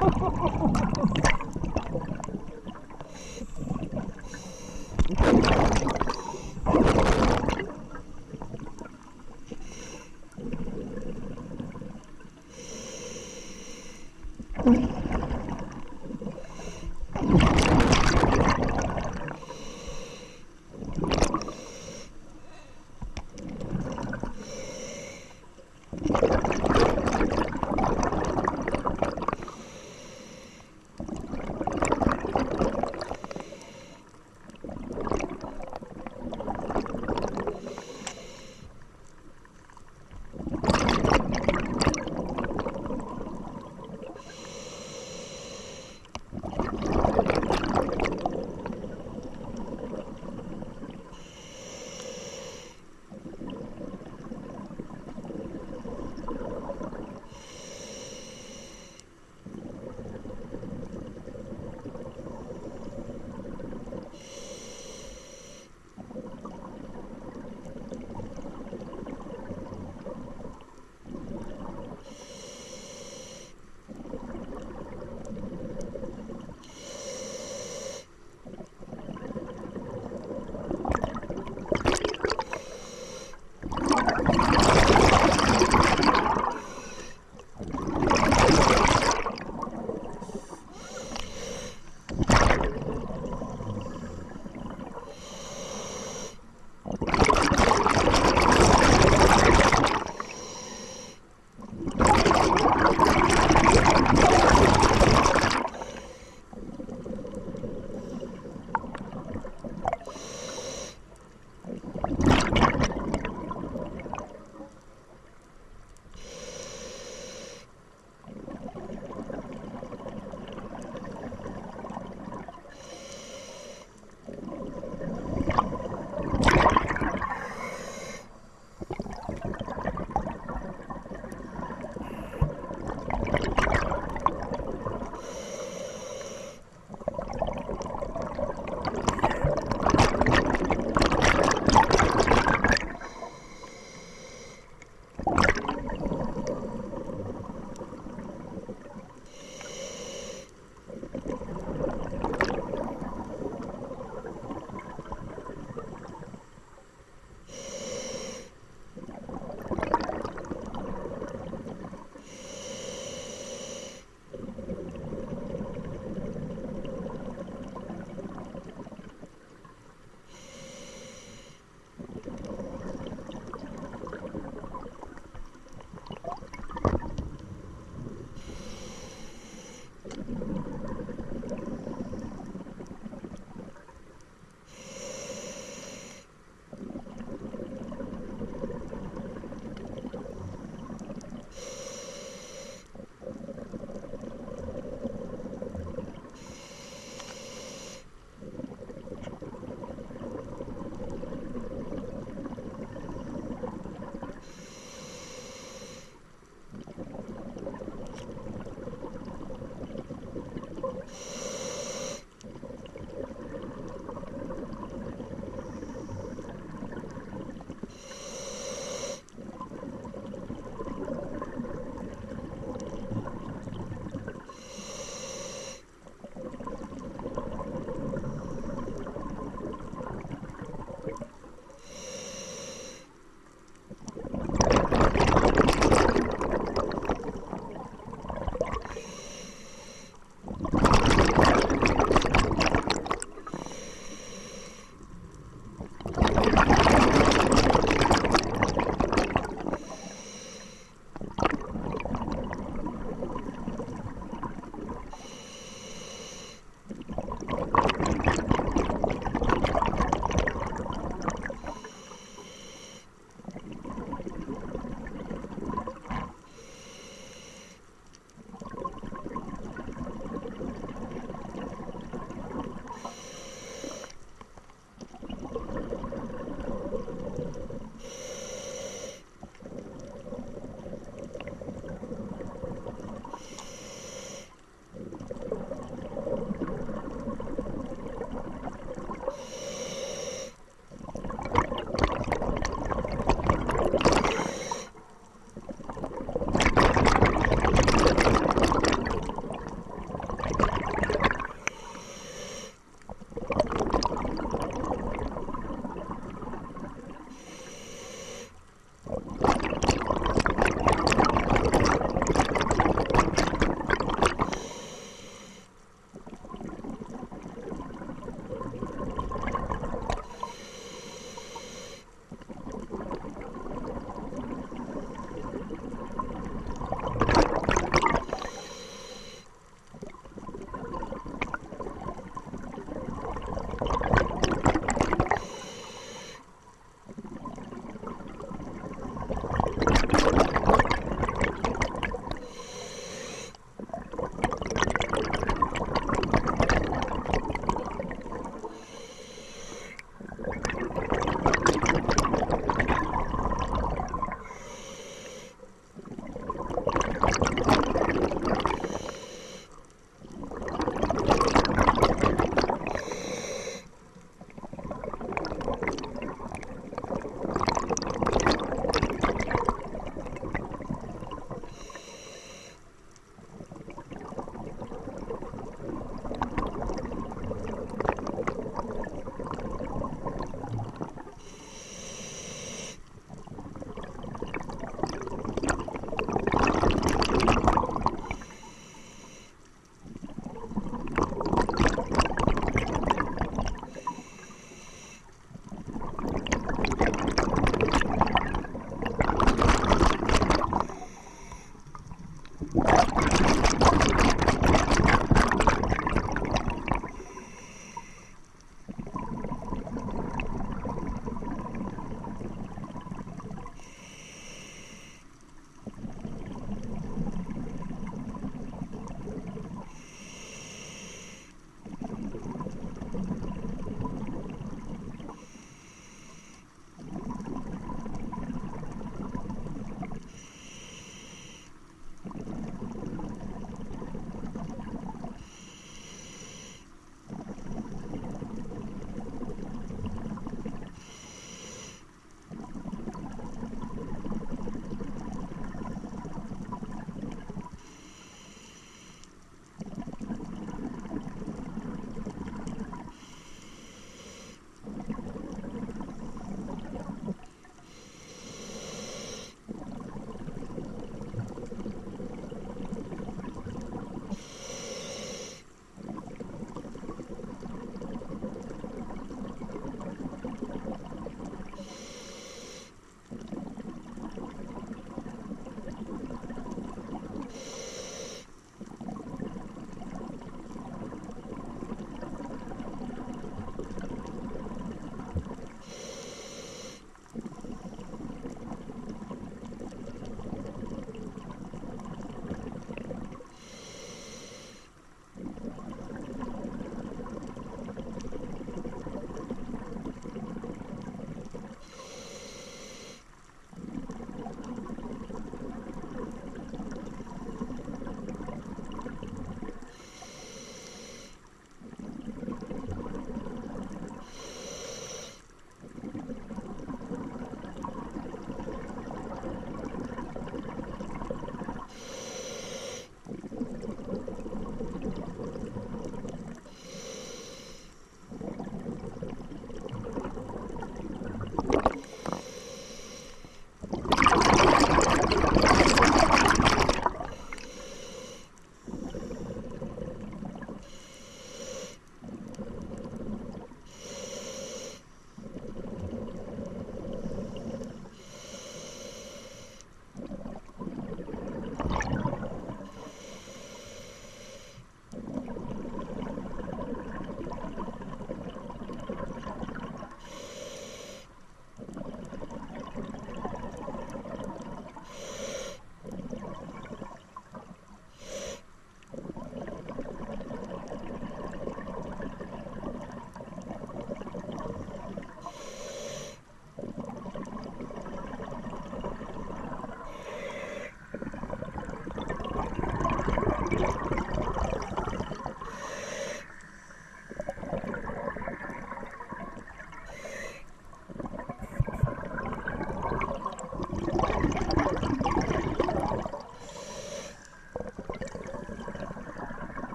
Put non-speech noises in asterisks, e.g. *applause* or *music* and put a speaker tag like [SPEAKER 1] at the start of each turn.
[SPEAKER 1] Oh, *laughs*